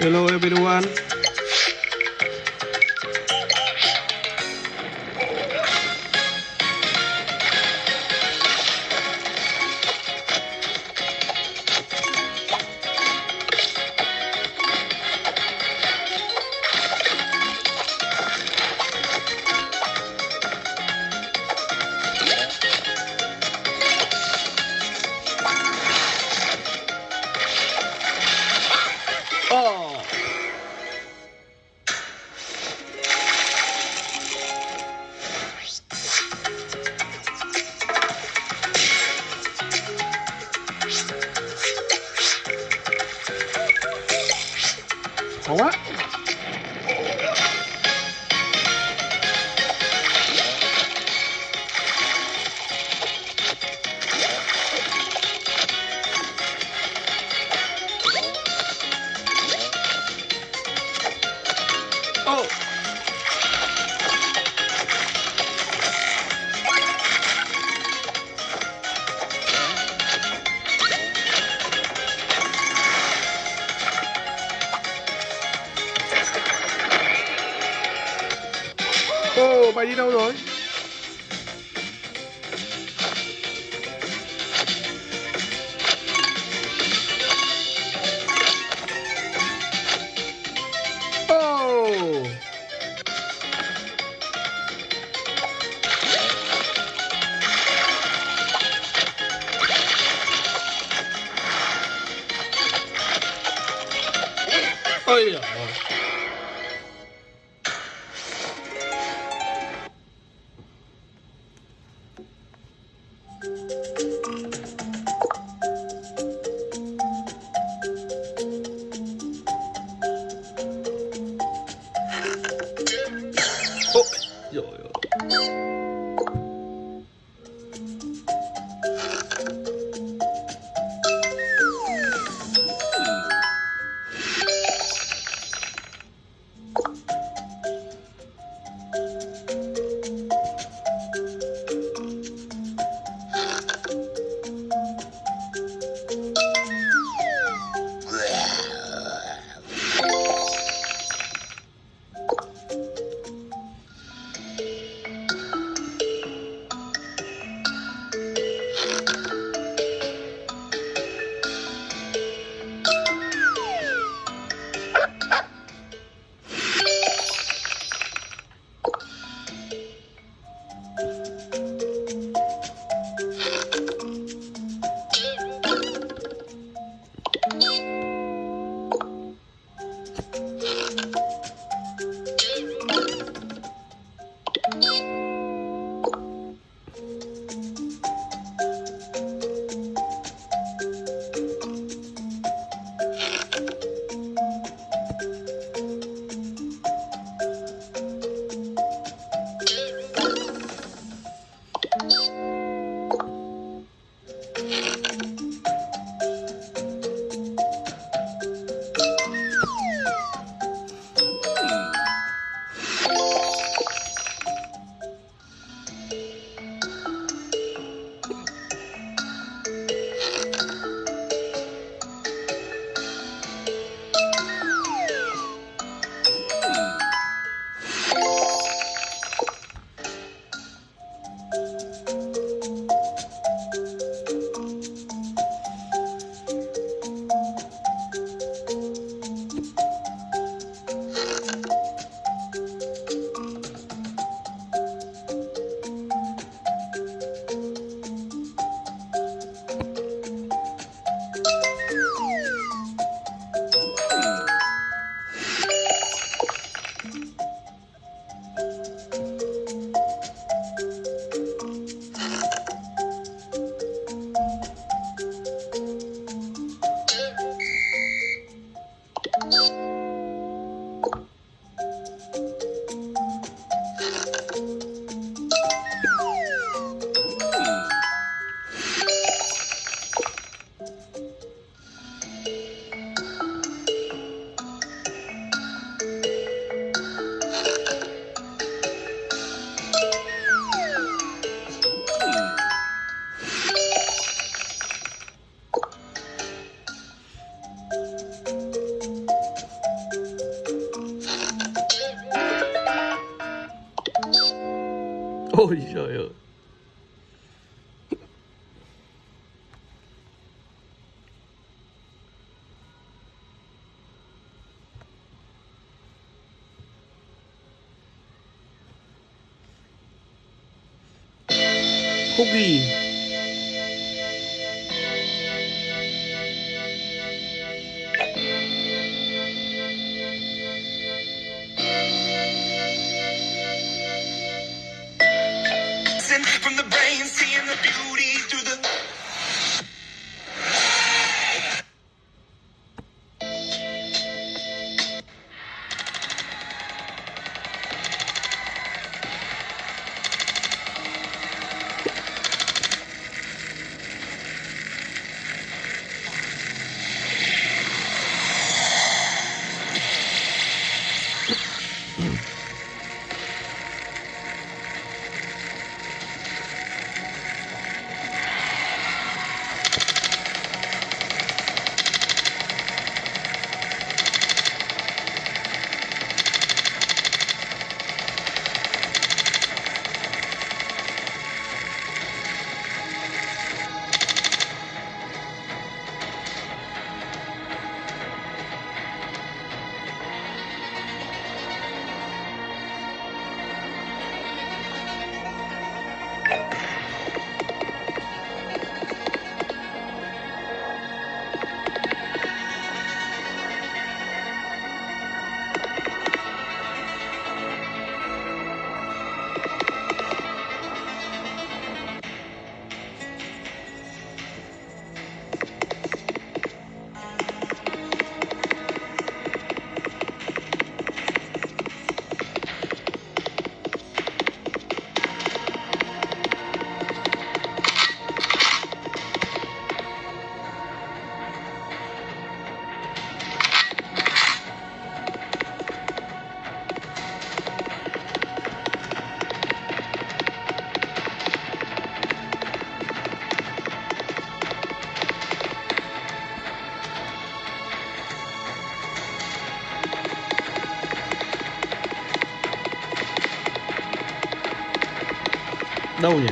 Hello everyone. Ô, mày đi đâu rồi? oh, Ôi giời Eep, eep. 꺼져요. Đâu nhỉ?